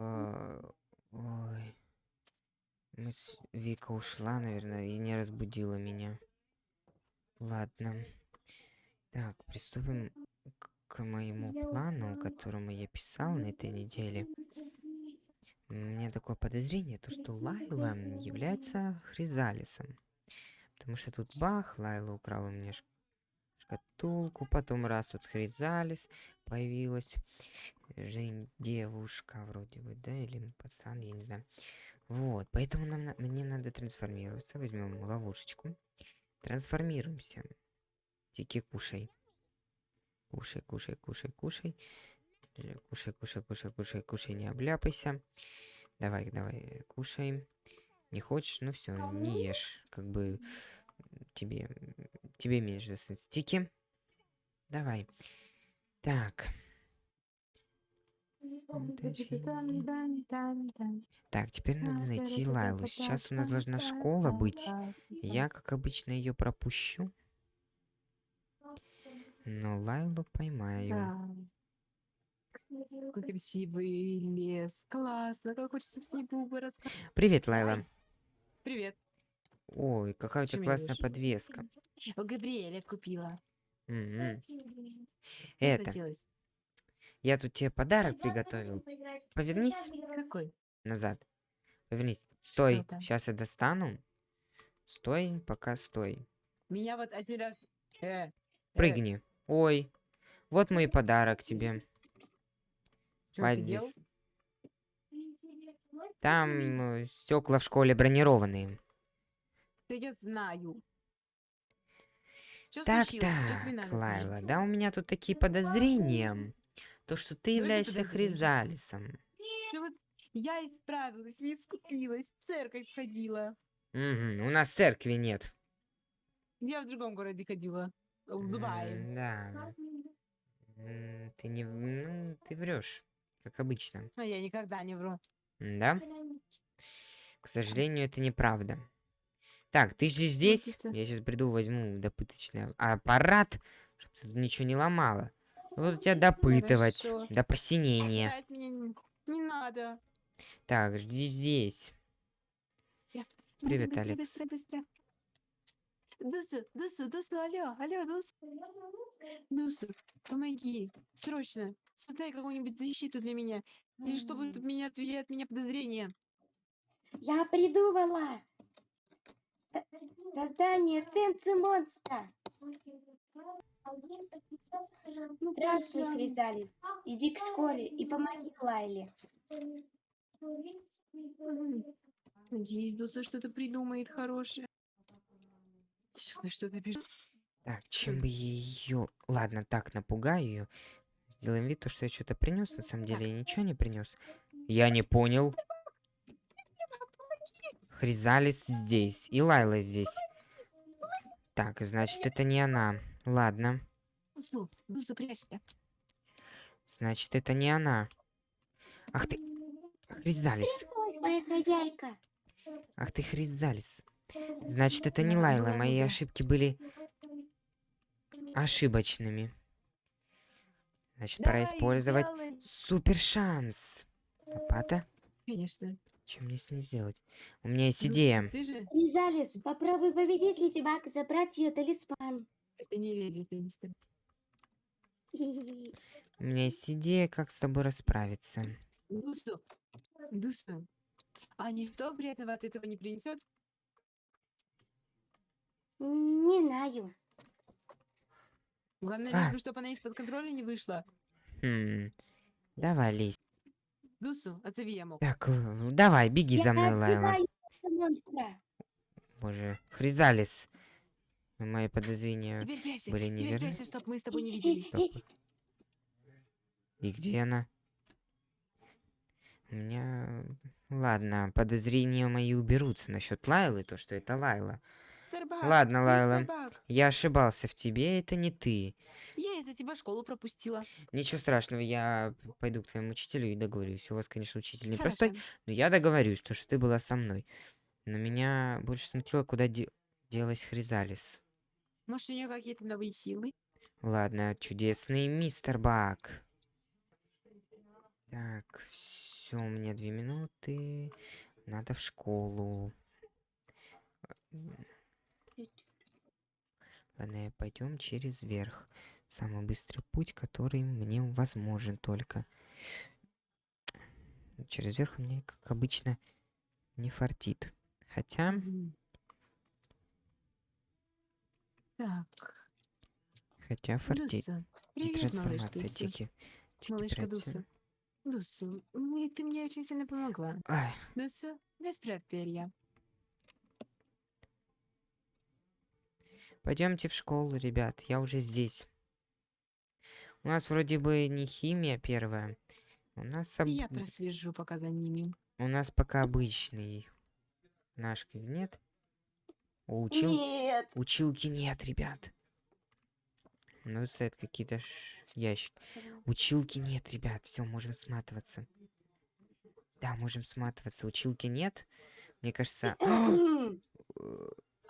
А, Ой. Мы с- Вика ушла, наверное, и не разбудила меня. Ладно. Так, приступим к, к моему плану, которому я писал на этой неделе. У меня такое подозрение, то что Лайла является Хризалисом. Потому что тут бах, Лайла украла у меня шкатулку, потом раз тут Хризалис появилась. Жень, девушка вроде бы, да, или пацан, я не знаю. Вот, поэтому нам, на- мне надо трансформироваться. Возьмем ловушечку. Трансформируемся. Тики, кушай. Кушай, кушай, кушай, кушай. Э, Кушай, кушай, кушай, кушай, кушай, не обляпайся. Давай, давай, э, кушай. Не хочешь, ну все, не ешь. Как бы тебе, тебе меньше достанется. Тики. Давай. Так. Так, теперь надо найти Лайлу. Сейчас у нас должна школа быть. Я, как обычно, ее пропущу. Но Лайлу поймаю. Какой красивый лес. Классно. Как хочется в снегу вырасти. Привет, Лайла. Привет. Ой, какая у тебя классная вижу? подвеска. У Габриэля купила. Мгм. Что Это, я тут тебе подарок приготовил. Повернись Какой? назад. Повернись. Стой, там? сейчас я достану. Стой, пока стой. Меня вот один раз... Э, э, Прыгни. Ой, вот мой подарок тебе. чё ты делал? Там стекла в школе бронированные. Да я знаю. Что Так, так, Лайла, да у меня тут такие подозрения. То, что ты Ну, являешься. Хризалисом. Я исправилась, не искупилась, в церковь ходила. Мгм, У нас церкви нет. Я в другом городе ходила. В Дубае. Да. Ты не... Ну, ты врешь, как обычно. А я никогда не вру. Да? К сожалению, это неправда. Так, ты же здесь? это- Я сейчас приду, возьму допыточный аппарат, чтобы ты тут ничего не ломала. Вот тебя допытывать Хорошо. до посинения. Опять мне не, не надо. Так, жди здесь. Привет, быстро, Алекс. Быстро, быстро, Дусу, Дусу, Дусу, алло, алло, Дусу. Дусу, помоги, срочно. Создай какую-нибудь защиту для меня. Или чтобы тут меня отвели от меня подозрения. Я придумала создание ценцы монстра. Здравствуй, Хризалис. Иди к школе и помоги Лайле. Надеюсь, Дуса что-то придумает хорошее. Что- Что-то пишет. Так, чем бы ее... Ладно, так, напугаю ее. Сделаем вид, то, что я что-то принес. На самом деле я ничего не принес. Я не понял. Хризалис здесь. И Лайла здесь. Так, значит, это не она. Ладно. Прячься. Значит, это не она. Ах ты... Хризалис. Ой, моя хозяйка. Ах ты, Хризалис. Значит, это не Лайла. Мои ошибки были ошибочными. Значит, пора Давай, использовать делай. супер шанс. Лопата? Конечно. Что мне с ней сделать? У меня есть Дуса, идея. Ты же... Хризалис, попробуй победить Леди Баг и забрать ее талисман. Это не леди, это не стоит. У меня есть идея, как с тобой расправиться. Дусу, Дусу. А никто вредного от этого не принесет? Не знаю. Главное, А. чтобы она из-под контроля не вышла. Хм. Давай, лезь. Дусу, отзови я мог. Так, л- давай, беги Я за мной, Лайла. Боже, Хризалис. Мои подозрения Теперь прячься, были теперь неверны. прячься, чтобы мы с тобой не видели. Стоп. И где она? У меня... Ладно, подозрения мои уберутся насчет Лайлы, то, что это Лайла. Ладно, Лайла. Я ошибался в тебе, это не ты. Я из-за тебя школу пропустила. Ничего страшного, я пойду к твоему учителю и договорюсь. У вас, конечно, учитель Хорошо. непростой, но я договорюсь, то, что ты была со мной. Но меня больше смутило, куда де- делась Хризалис. Может, у нее какие-то новые силы? Ладно, чудесный мистер Бак. Так, Все, у меня две минуты. Надо в школу. Ладно, пойдем через верх. Самый быстрый путь, который мне возможен только. Через верх мне, как обычно, не фартит. Хотя. Так. хотя фартит. Дуса. Привет, малыш Трансформация, Дуса. тики. Тики Малышка. Дуса. Дуса, ты мне очень сильно помогла. Ай, Дуса, расправь перья. Пойдемте в школу, ребят. Я уже здесь. У нас вроде бы не химия первая. У нас об- Я прослежу пока за ними. у нас пока обычный наш кабинет. Учил... Нет. Училки нет, ребят. Ну, стоят какие-то ш... ящики. Училки нет, ребят. Все, можем сматываться. Да, можем сматываться. Училки нет. Мне кажется...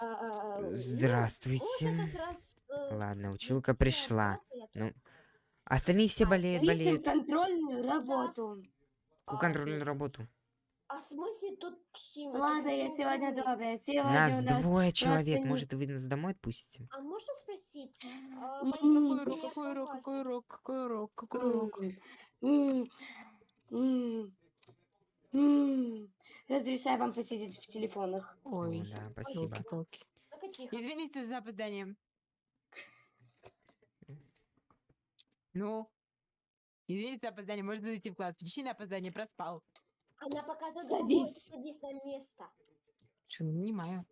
Э, А, ну, Здравствуйте. Как раз, э, Ладно, училка пришла. Ну, остальные все А, болеют, болеют. контрольную работу. А, в Контрольную смысле? работу. А в смысле тут химия? тут Ладно, я сегодня добрая. Сегодня Нас у нас двое человек. не- Может, вы нас домой отпустите? А можно спросить? а, Какой урок, какой урок, какой урок, какой урок, какой урок. М. Разрешаю вам посидеть в телефонах. Ой, да, спасибо. елки-палки. Тихо. Извините за опоздание. Ну, извините за опоздание, можно зайти в класс. Причина опоздания проспал. Она показывает Садись. другой. Садись на место. Что, не понимаю.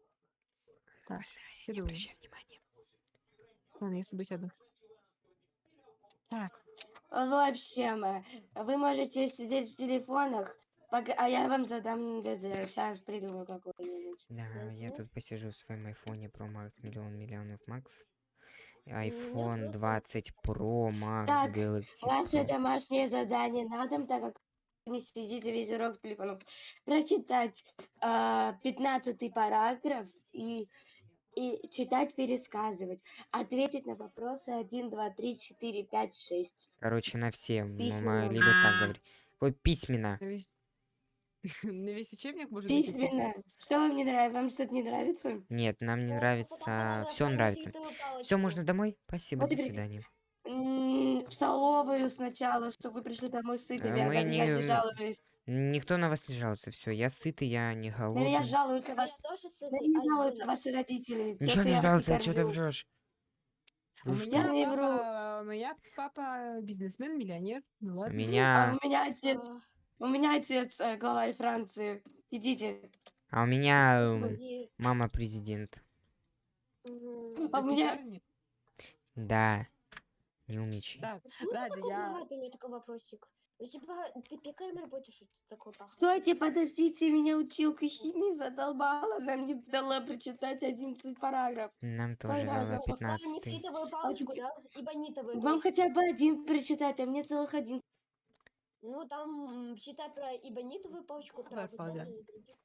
Так, Не сяду. обращай внимания. Ладно, я с тобой сяду. Так, В общем, э, вы можете сидеть в телефонах, пока- а я вам задам Сейчас придумаю какой-нибудь. Да, я Ясно. тут посижу в своем айфоне Pro Max миллион миллионов Макс. меня iPhone просто- 20 Pro Max Так, Galaxy Ваше Pro. домашнее задание на дом, так как вы не сидите весь урок в телефонах, прочитать а, 15 параграф и, и читать, пересказывать. Ответить на вопросы 1, 2, 3, 4, 5, 6. Короче, на все. Ну, Письменно. мы либо так говорить. Ой, письменно. на весь... учебник можно найти Письменно. Что вам не нравится? Вам что-то не нравится? Нет, нам не нравится. Все нравится. Все, можно домой? Спасибо, Вот до свидания. В столовую сначала, чтобы вы пришли домой сытыми, а мы не- не жаловались. Никто на вас не жалуется. Все, я сытый, я не На меня голодный. жалуются Я ваши... тоже На сытый. меня жалуются ваши родители. Ничего не я вас жалуется, что ты врешь? У Вы что? меня не вру. папа, у меня папа бизнесмен, миллионер. Ну У ладно. А меня, у меня отец, А, у меня отец э, главарь Франции. Идите. а у меня Господи. мама президент. А у Ты меня-? Да, не умничай. Так, Почему ты ладно, такой я... богатый? У меня такой вопросик. У тебя... Ты пекарем работаешь, что ты такой богатый? Стойте, подождите, меня училка химии задолбала. Она мне дала прочитать 11 параграф. Нам тоже Понятно. дала Ну, про 15 нефритовую палочку, теперь- да? И бонитовую Вам хотя бы один прочитать, а мне целых один. Ну, там читай про ибонитовую палочку, про Давай, вот это и других.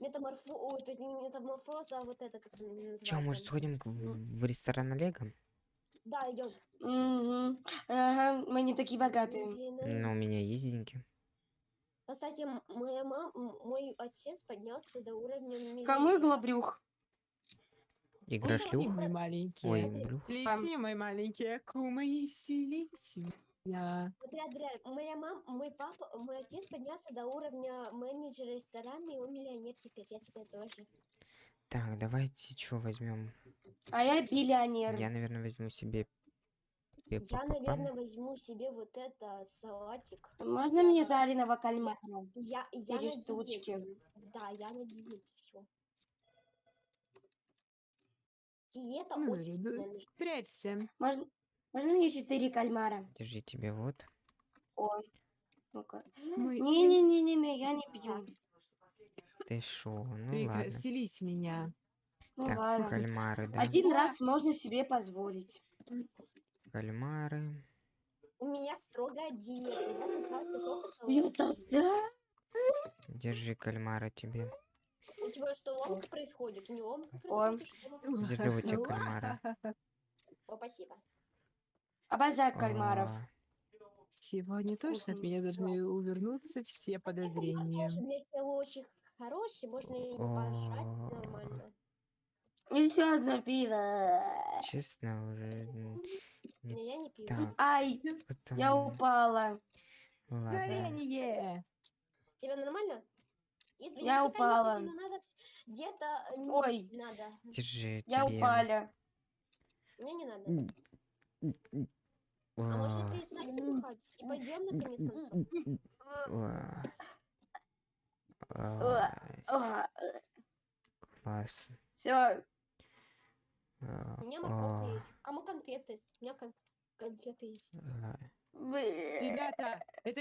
Метаморфо... Ой, то есть не метаморфоз, а вот это как называется. Че, может, сходим к- в, в ресторан Олега? Да, идем. Мгм. Ага, мы не такие богатые. А. Ну, у меня есть деньги. Кстати, моя мам, м- мой отец поднялся до уровня Кому миллионера. глобрюх? Игра шлюх? Мой маленький. Ой, блюх. Лети, мой маленький акума, и вселись Смотри, Адриан, моя мам, мой папа, мой отец поднялся до уровня менеджера ресторана, и он миллионер теперь, я теперь тоже. Так, давайте что возьмем? А я биллионер. Я, наверное, возьму себе Я, пеппа наверное, возьму себе вот это салатик. Можно Я- мне жареного кальмара? Я, я Четыре на штучки. диете. Да, я на диете, все. Диета Ну, очень нужна. Прячься. Можно, можно мне четыре кальмара? Держи тебе вот. О, ну-ка. Не-не-не-не, я не пью. Ты шо? Ну ладно. Вселись в меня. Ну Так, ладно. кальмары, да? Один Да. раз можно себе позволить. Кальмары. у меня строгая диета. Я питался только да? Держи кальмара тебе. У тебя что, ломка происходит? У него ломка Ой. происходит? Держи вот тебе кальмара. О, спасибо. Обожаю кальмаров. А, Сегодня точно от меня должны увернуться все подозрения. Для тебя очень хороший, можно и пожрать О. нормально. Еще одно пиво. Честно, уже... Не Не, я не пью. так, Ай, потом... я упала. Ладно. Горение! Тебе нормально? Извините, Я упала. надо где-то э, Ой. надо. Держи Я тебе. упала. Мне не надо. А может О, перестаньте бухать и пойдем наконец концов? Класс. Все, А, У меня морковка о, есть. Кому конфеты? У меня кон- конфеты есть. Ребята, это